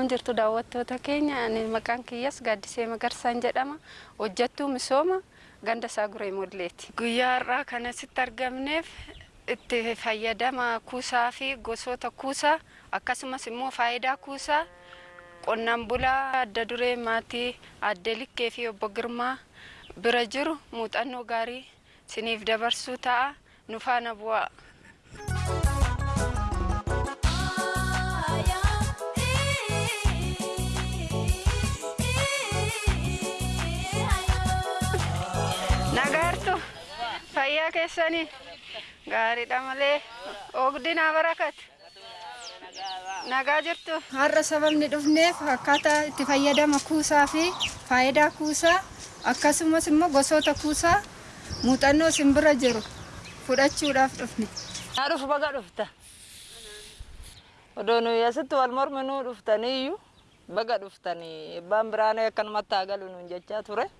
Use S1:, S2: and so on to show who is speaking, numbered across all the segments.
S1: Akkam jirtu daawwattoota keenya ani maqaan kiyyas Gaaddisee Magarsaan jedhama. Hojjettuu misooma ganda isaa guree mulleeti. Guyyaa har'aa kan asitti argamneef itti fayyadama kuusaa fi gosoota kuusaa akkasumas immoo faayidaa kuusaa qonnaan bulaa adda duree maatii adde likkee fi obbo Girmaa bira jiru muuxannoo gaarii siniif dabarsuu ta'a bu'aa. Fayyaa keessanii gaariidha malee oogdinaa barakat nagaa jirtu.
S2: Har'a sababni dhufneef akkaataa itti fayyadama kuusaa fi faayidaa kuusaa akkasumas immoo gosoota kuusaa muuxannoo simbira jiru fudhachuudhaaf dhufne.
S3: Yaa dhufu baga dhufta. Odoo nuyi asitti wal morminuu dhuftaniyyuu baga dhuftanii ebbaan biraanee akkanumatti haa galu nuun jechaa ture.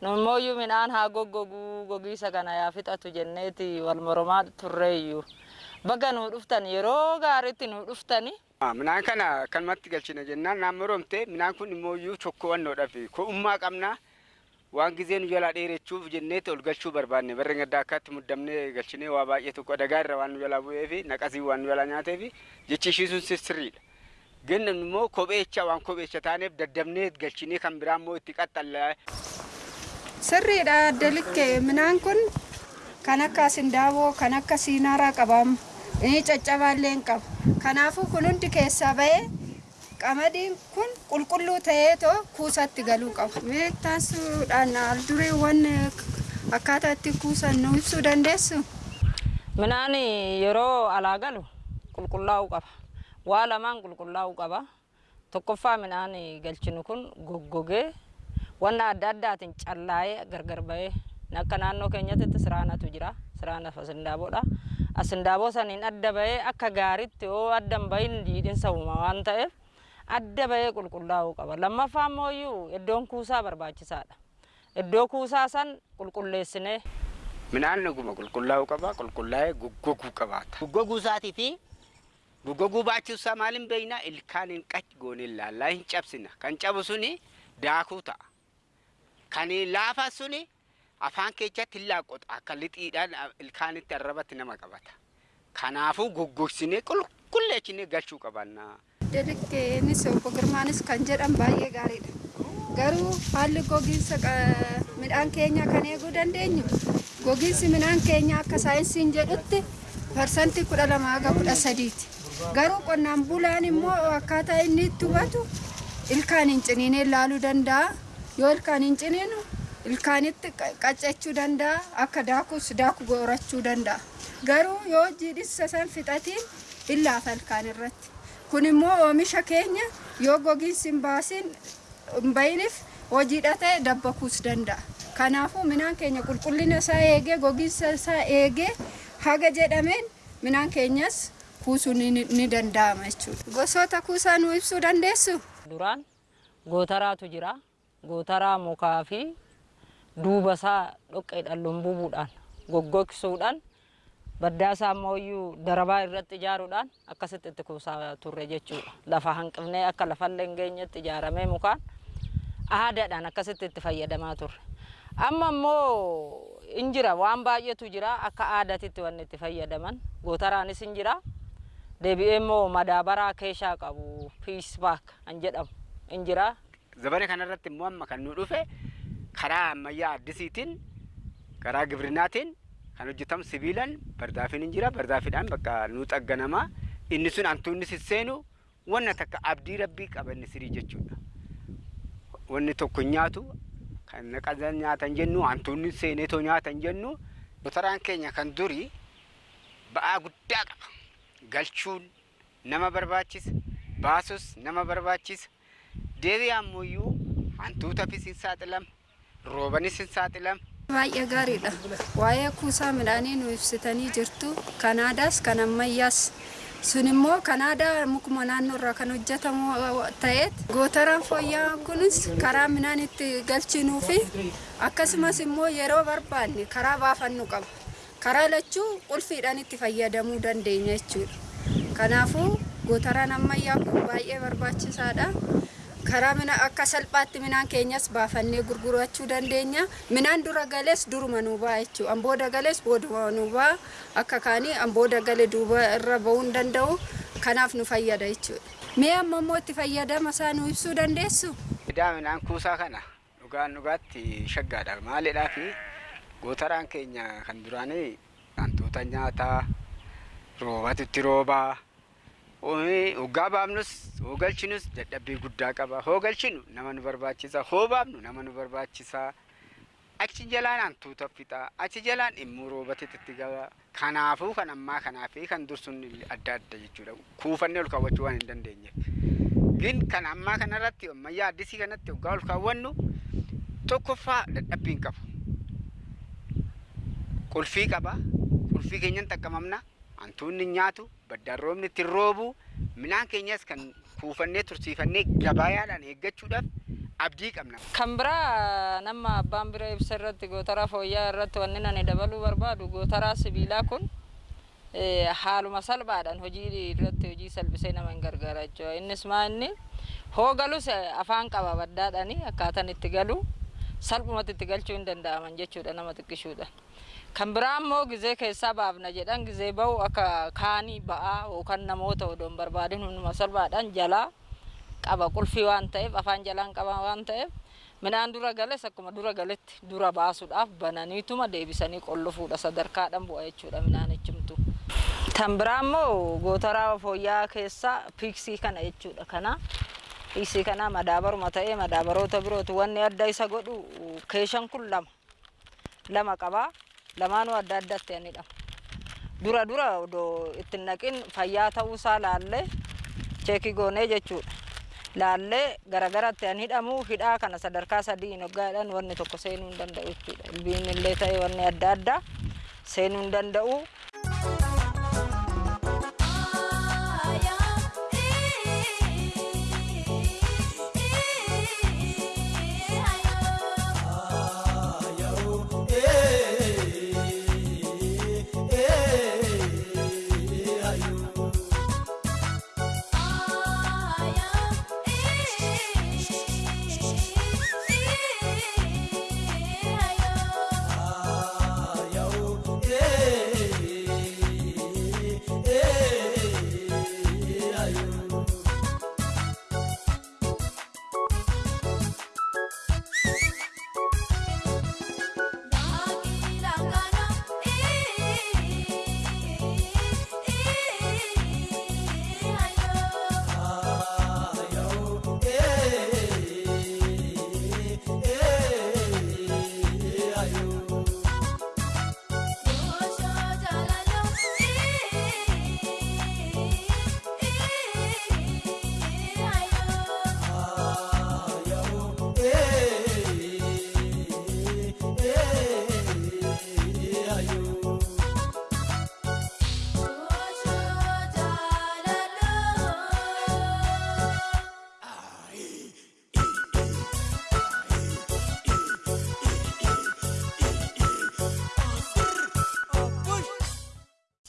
S3: Nummooyyuu midhaan haa goggoguu gogiisa kana yaa fixatu jenneeti wal mormaa turreeyyuu. Baga nuu dhuftan yeroo gaariitti nuu dhuftani.
S4: Midhaan kana kanumatti galchina jennaan naannoo romtee midhaan kun immoo iyyuu chokkowannoodhaaf ko'ummaa qabnaa waan gizee nu jalaa dheerechuuf jenneeti ol galchuu barbaanne barree gaddaa akkaatti muddamnee galchinee waa baay'ee tokko dagaa irra waan nu jalaa bu'ee fi naqasii waan nu jalaa nyaatee fi jechi ishii sun sirriidha. Ganna immoo kopheecha waan kopheecha taaneef daddabnee galchinee kan biraa immoo itti qaxxallaa.
S2: Sirriidha adda likkee midhaan kun kan akka asindaaboo kan akka siinaaraa qabamu caccabaallee hin qabu. Kanaafuu kun hundi keessaa bahee qamadiin kun qulqulluu ta'ee too kuusatti galuu qaba. Meektaasuudhaan al dureewwan akkaataa itti kuusan nu ibsuu dandeessu?
S3: Midhaan yeroo alaa galu qulqullaa'uu qaba. Waa lamaan qulqullaa'uu qaba. Tokkoffaa midhaan galchinu kun goggogee wanna adda addaatiin callaa'ee gargar bahee akka naannoo keenyatti siraanatu jira. Siraana asindaaboodha. Asindaaboo saniin adda bahee akka gaariitti yoo adda hin bahin jiidhinsa uuma waan ta'eef adda bahee qulqullaa'uu qaba. Lammaffaa immoo iyyuu iddoon kuusaa barbaachisaadha. Iddoo kuusaa san qulqulleessinee
S4: Midhaan naguma qulqullaa'uu qaba qulqullaa'ee goggoguu qabaata. Goggoguu isaatii fi goggoguu baachuusaa maaliin beekna ilkaan hin qac goone ilaallaa hin cabsina. Kan cabu suni daakuu ta'a. Kan laafa suni afaan keessatti hin laaqqota akka lixiidhaan ilkaanitti arrabatti nama qabata. Kanaafuu goggogsinee qulqulleessinee galchuu qabanna.
S2: Delikkeenis obbo Girmaanis kan jedhan baay'ee gaariidha. Garuu haalli gogiinsa midhaan keenyaa kan eeguu dandeenyu gogiinsi midhaan keenyaa akka saayinsiin jedhutti parsantii kudha lama haga kudha sadiiti. Garuu qonnaan bulaan immoo akkaataa inni itti hubatu ilkaan hin ciniinee ilaaluu danda'a. Yoo ilkaan hin ciniinu ilkaanitti qaccachuu danda'a akka daakus daaku gorachuu danda'a. Garuu yoo jiidhissa san fixatiin illaafa ilkaan irratti. Kun immoo oomisha keenya yoo gogiinsi hin baasin hin bayiniif hojiidha ta'e dabbakuus danda'a. Kanaafuu midhaan keenya qulqullina isaa eegee gogiinsa isaa eegee haga jedhameen midhaan keenyas kuusuun ni danda'ama jechuudha. Gosoota kuusaa nu ibsuu dandeessu?
S3: duraan gootaraatu jira. Gootaraa mukaa fi duuba isaa dhoqqeedhaan lumbubuudhaan goggogsuudhaan baddaa isaa ammoo darabaa irratti ijaaruudhaan akkasitti itti kuusaa turre jechuudha. Lafa hanqifnee akka lafallee hin geenyetti ijaaramee mukaan aadaadhaan akkasitti itti fayyadamaa turre. Amma immoo hin jira waan baay'eetu jira akka aadaatitti wanni itti fayyadaman gootaraanis hin jira. Deebi'ee immoo madaabaraa keeshaa qabu piisbaak kan jedhamu hin jira.
S4: Zabana kanarratti immoo amma kan nu dhufe karaa ammayyaa addisiitiin karaa gibrinaatiin kan hojjetamu sibiilaan bardaafiin hin jira bardaafiidhaan bakka nu xagganamaa inni sun hantuunni sisseenu wanna takka abdii rabbii qabanne sirii jechuudha. Wanni tokko nyaatu kan naqatan nyaatan jennu hantuunni seeneetoo nyaatan jennu gootaraan keenya kan durii ba'aa guddaa qaba. Galchuun nama barbaachisa baasus nama barbaachisa deebi'ee ammoo hantuutafis hin saaxilama roobanis hin saaxilama.
S2: Baay'ee gaariidha. Waa'ee kuusaa midhaanii nu ibsitanii jirtu. Kan aadaas kan ammayyaas. Sun immoo kan aadaa mukuma naannoo irraa kan hojjetamu ta'eet gootaraan fooyya'aan kunis karaa midhaan itti galchinuu fi akkasumas immoo yeroo barbaanne karaa baafannu qaba. Karaa lachuu qulfiidhaan itti fayyadamuu dandeenya jechuudha. Kanaafuu gootaraan ammayyaa kun baay'ee barbaachisaadha. Karaa mina akka salphaatti minaan keenyas baafannee gurgurachuu dandeenya. Minaan dura galees duruma nuu ba'a jechuudha. Ambooda galees booduma nuu ba'a. Akka kaanii ambooda gale duuba irra ba'uu hin danda'u. Kanaaf nu fayyada jechuudha. Mee amma immoo itti fayyadama isaa nu ibsuu dandeessu?
S4: Idaa midhaan kuusaa kana dhugaan dhugaatti shaggaadha. Maalidhaa fi gootaraan keenya kan duraanii wantoota nyaataa roobatu itti roobaa. Hoggaa baafnus hoogalchinus dadhabbii guddaa qaba. Hoogalchinu nama nu barbaachisa. Hoo baafnu nama nu barbaachisa. Achi jalaan hantuuta fixaa. Achi jalaan immoo roobatitti itti gaba. Kanaafuu kan ammaa kanaa fi kan dursuun adda adda jechuudha. Kuufannee ol kaawwachuu waan hin dandeenyeef. Gin kan ammaa kanarratti ammayyaa addisii kanatti hoggaa ol kaawwannu tokkoffaa dadhabbiin qabu. Qulfii qaba. Qulfii keenyan xaqqamamna. Hantuunni nyaatu baddaan roobni itti roobu midhaan keenyas kan kuufannee tursiifannee gabayaadhaan eeggachuudhaaf abdii qabna.
S3: Kan biraa nama abbaan bira ibsa irratti gootaraa fooyya'aa irratti wanni ani dabaluu barbaadu gootaraa sibiilaa kun haaluma salphaadhaan hojii irratti hojii salphisee nama hin gargaara jechuudha. Innis maa inni hoo galus afaan qaba baddaadhaani akkaataan itti galu salphumatti itti galchuu hin danda'aman jechuudha nama xiqqishuudha. Kan biraa immoo gizee keessaa baafna jedhan gizee bahu akka kaanii ba'aa yookaan namoota odoon barbaadin hunduma salphaadhaan jalaa qaba qulfii waan ta'eef afaan jalaan qaba waan ta'eef midhaan dura gales akkuma dura galetti dura baasuudhaaf bananiituma deebisanii qollofuudha sadarkaadhaan bu'a jechuudha midhaan echimtu. Kan biraa immoo gootaraa fooyya'aa keessaa piiksii kana jechuudha kana. Piiksii kana madaabaruma ta'ee madaabaroota birooti wanni adda isa godhu keeshan kun lama lama qabaa. Lamaanuu adda addatti anidha. Dura dura odoo ittiin naqin fayyaa ta'uusaa laallee cheekii goonee jechuudha. Laallee garagaratti an hidhamu hidhaa kana sadarkaa sadii hin hoggaadhaan wanni tokko seenuu hin danda'u jechuudha. Ilbiin illee ta'e wanni adda addaa seenuu hin danda'u.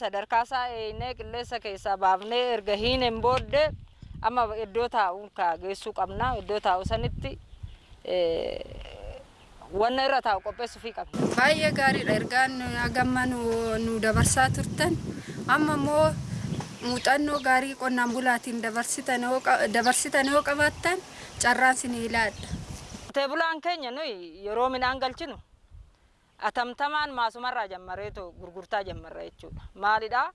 S3: Sadarkaa isaa eeynee qilleensa keessaa baafnee erga hiineen booddee amma iddoo taa'u ka geessuu qabna iddoo taa'u sanitti wanna irra taa'u qopheessuufii qabna.
S2: Baay'ee gaariidha ergaan hagamma nu dabarsaa turtan amma immoo muuxannoo gaarii qonnaan bulaatiin dabarsitan yoo qabaattan carraan sin ilaadha.
S3: Qotee bulaan keenya nuyi yeroo midhaan galchinu atamtamaan maasumarraa jammareetu gurgurtaa jammarra jechuudha. Maalidhaa?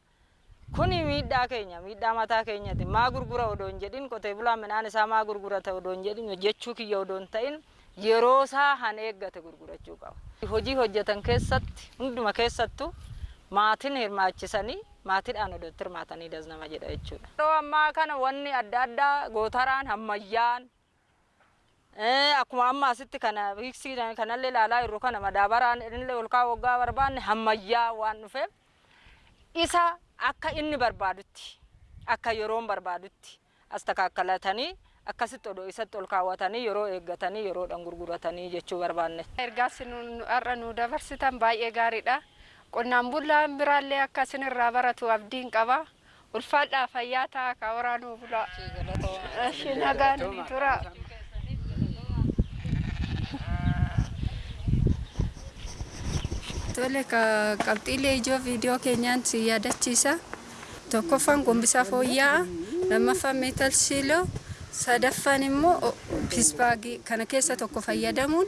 S3: Kuni miidhaa keenya, miidhaa mataa keenyati. Maa gurgura odoo hin jedhin, qotee bulaan midhaan isaa maa gurgurata odoo hin jedhin, hojjechuu kiyya odoo hin ta'in, yeroo isaa han eeggate gurgurachuu qaba. Hojii hojjetan keessatti, hunduma keessattuu maatiin hirmaachisanii maatiidhaan odoo itti hirmaatanii das nama jedha jechuudha. Yeroo ammaa kana wanni adda addaa gootaraan ammayyaan akkuma amma asitti kana hiiksii kanallee ilaalaa jirru kana madaabaraan illee ol kaa'u waggaa barbaanne ammayyaa waan dhufeef isa akka inni barbaadutti akka yeroon barbaadutti as takaakkalatanii akkasitti odoo isatti ol kaawwatanii yeroo eeggatanii yeroodhaan gurguratanii jechuu barbaanne.
S1: Ergaas har'a nu dabarsitan baay'ee gaariidha. Qonnaan bulaan biraallee akka isinirraa baratu abdiin qaba. ulfaadhaa fayyaa ta'a ka waraanuu bulaa. Nagaan ni tura.
S2: Tole qabxiilee ijoo viidiyoo keenyaan si yaadachiisa. Tokkoffaan gombisaa fooyya'aa, lammaffaan meetal shiiloo, sadaffaan immoo pisbaagii kana keessa tokko fayyadamuun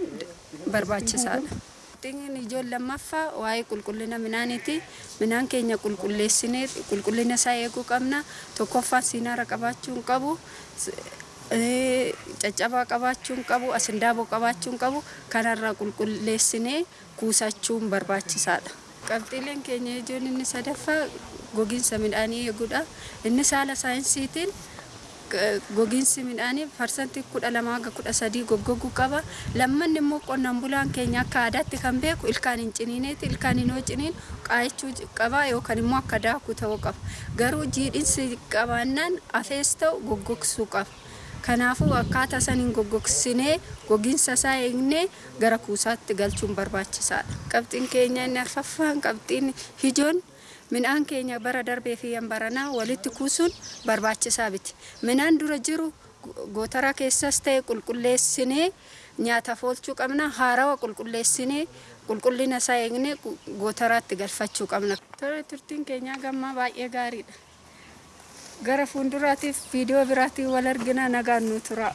S2: barbaachisaadha. Qabxiin ijoon lammaffaa waa'ee qulqullina midhaaniiti. Midhaan keenya qulqulleessinee qulqullina isaa eeguu qabna. Tokkoffaan siinaara qabaachuu hin qabu. Caccabaa qabaachuu hin qabu, asindaaboo qabaachuu hin qabu. Kanarraa qulqulleessinee kuusachuun barbaachisaadha. Qabxiileen keenya ijoon inni sadaffaa gogiinsa midhaanii eeguudha. Inni saala saayinsiitiin gogiinsi midhaanii parsantii kudha lamaa hanga kudha sadii goggoguu qaba. Lammanni immoo qonnaan bulaan keenya akka aadaatti kan beeku ilkaan hin ciniineeti. Ilkaan hin ciniin qaayachuu qaba yookaan immoo akka daakuu ta'uu qaba. Garuu jiidhinsi qabaannaan afees ta'u goggogsuu qaba. Kanaafuu akkaataa saniin goggogsinee gogiinsa isaa eegnee gara kuusaatti galchuun barbaachisaadha. Qabxiin keenya inni arfaffaan qabxiin ijoon midhaan keenya bara darbee fi baranaa walitti kuusuun barbaachisaa miti. Midhaan dura jiru gootara keessas ta'e qulqulleessinee nyaataaf oolchuu qabna. Haarawa qulqulleessinee qulqullina isaa eegnee gootaraatti galfachuu qabna. Tole turtiin keenyaa gammaa baay'ee gaariidha. Gara fuulduraatiif viidiyoo biraatiin wal argina nagaan nu tura.